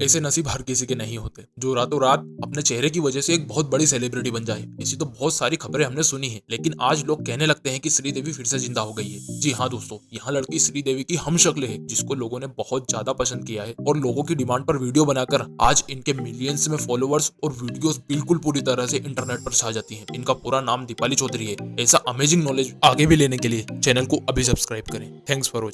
ऐसे नसीब हर किसी के नहीं होते। जो रातों रात अपने चेहरे की वजह से एक बहुत बड़ी सेलिब्रिटी बन जाए, ऐसी तो बहुत सारी खबरें हमने सुनी है, लेकिन आज लोग कहने लगते हैं कि श्रीदेवी फिर से ज़िंदा हो गई है। जी हाँ दोस्तों, यहाँ लड़की श्रीदेवी की हम शक्ल है, जिसको लोगों ने बहुत ज़्यादा पसंद किया है और लोगों की डिमांड पर वीडियो बनाकर आज इनके मिलियंस में फॉलोअर्स और वीडियोस बिल्कुल पूरी तरह से इंटरनेट पर छा जाती हैं। इनका पूरा नाम दीपाली चौधरी है। ऐसा अमेजिंग नॉलेज आगे भी लेने के लिए चैनल को अभी सब्सक्राइब करें। Thanks for watching